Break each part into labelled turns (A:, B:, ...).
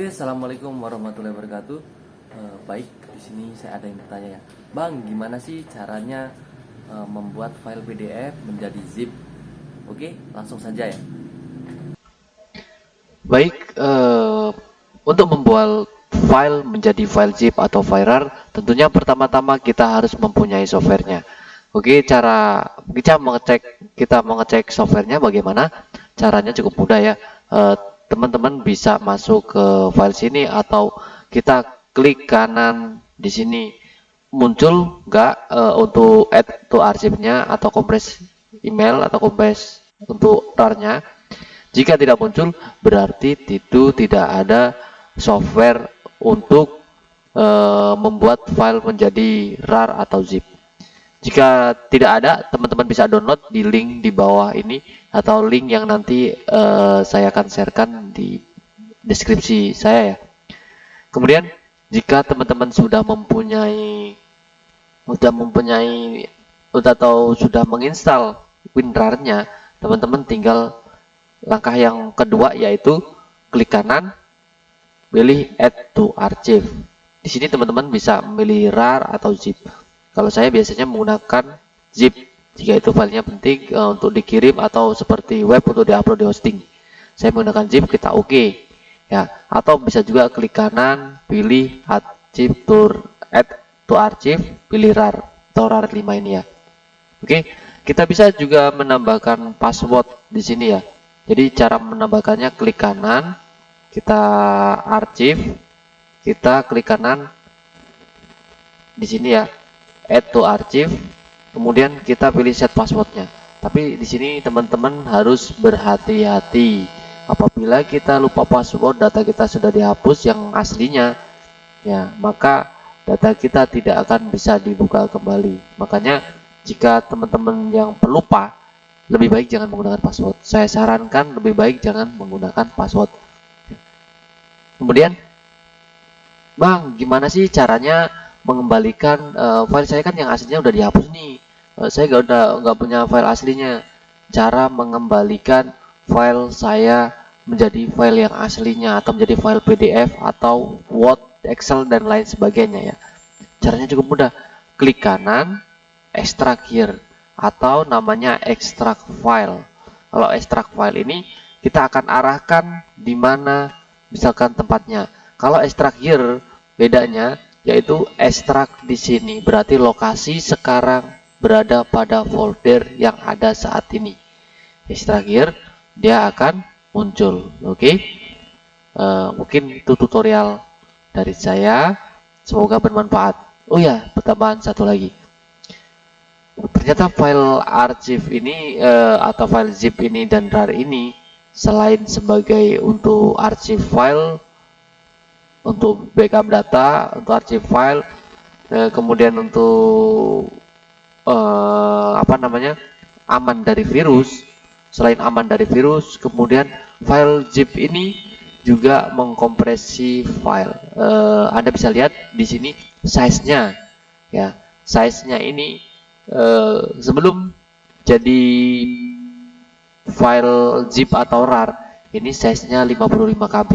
A: Oke, assalamualaikum warahmatullahi wabarakatuh. Eh, baik, di sini saya ada yang bertanya ya, Bang, gimana sih caranya eh, membuat file PDF menjadi zip? Oke, langsung saja ya.
B: Baik, eh, untuk membuat file menjadi file zip atau file RAR, tentunya pertama-tama kita harus mempunyai softwarenya. Oke, cara kita mengecek kita mengecek softwarenya bagaimana? Caranya cukup mudah ya. Eh, teman-teman bisa masuk ke file sini atau kita klik kanan di sini. Muncul nggak uh, untuk add to arsipnya atau kompres email atau kompres untuk RAR-nya? Jika tidak muncul berarti itu tidak ada software untuk uh, membuat file menjadi RAR atau zip jika tidak ada, teman-teman bisa download di link di bawah ini atau link yang nanti uh, saya akan sharekan di deskripsi saya ya. Kemudian jika teman-teman sudah mempunyai sudah mempunyai atau sudah menginstal WinRAR-nya, teman-teman tinggal langkah yang kedua yaitu klik kanan, pilih Add to Archive. Di sini teman-teman bisa memilih RAR atau zip. Kalau saya biasanya menggunakan zip jika itu filenya penting uh, untuk dikirim atau seperti web untuk diupload di hosting. Saya menggunakan zip, kita oke. Okay. Ya, atau bisa juga klik kanan, pilih archive to add to archive, pilih RAR atau RAR 5 ini ya. Oke, okay. kita bisa juga menambahkan password di sini ya. Jadi cara menambahkannya klik kanan, kita archive, kita klik kanan di sini ya add to archive kemudian kita pilih set passwordnya. Tapi di sini teman-teman harus berhati-hati. Apabila kita lupa password data kita sudah dihapus yang aslinya ya maka data kita tidak akan bisa dibuka kembali. Makanya jika teman-teman yang pelupa lebih baik jangan menggunakan password. Saya sarankan lebih baik jangan menggunakan password. Kemudian Bang gimana sih caranya mengembalikan uh, file saya kan yang aslinya udah dihapus nih. Uh, saya gak udah nggak punya file aslinya. Cara mengembalikan file saya menjadi file yang aslinya atau menjadi file PDF atau Word, Excel dan lain sebagainya ya. Caranya cukup mudah. Klik kanan extract here atau namanya extract file. Kalau extract file ini kita akan arahkan di mana misalkan tempatnya. Kalau extract here bedanya yaitu ekstrak di sini. Berarti lokasi sekarang berada pada folder yang ada saat ini. Ekstrak here dia akan muncul oke? Okay? uh, eh, mungkin itu tutorial dari saya. Semoga bermanfaat. Oh ya pertambahan satu lagi. Ternyata file arsip ini uh, atau file zip ini dan rar ini selain sebagai untuk arsip file untuk backup data, untuk arsip file, eh, kemudian untuk eh, apa namanya aman dari virus. Selain aman dari virus, kemudian file zip ini juga mengkompresi file. Eh, Anda bisa lihat di sini size-nya, ya, size-nya ini eh, sebelum jadi file zip atau RAR, ini size-nya 55 KB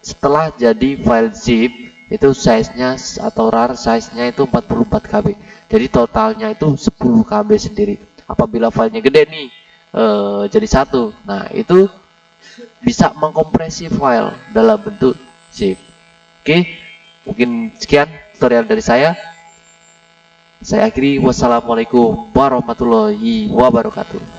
B: setelah jadi file zip itu size-nya atau rar size-nya itu 44 KB jadi totalnya itu 10 KB sendiri. Apabila filenya gede nih eh, jadi satu. Nah itu bisa mengkompresi file dalam bentuk zip. Oke mungkin sekian tutorial dari saya. Saya akhiri. Wassalamualaikum warahmatullahi wabarakatuh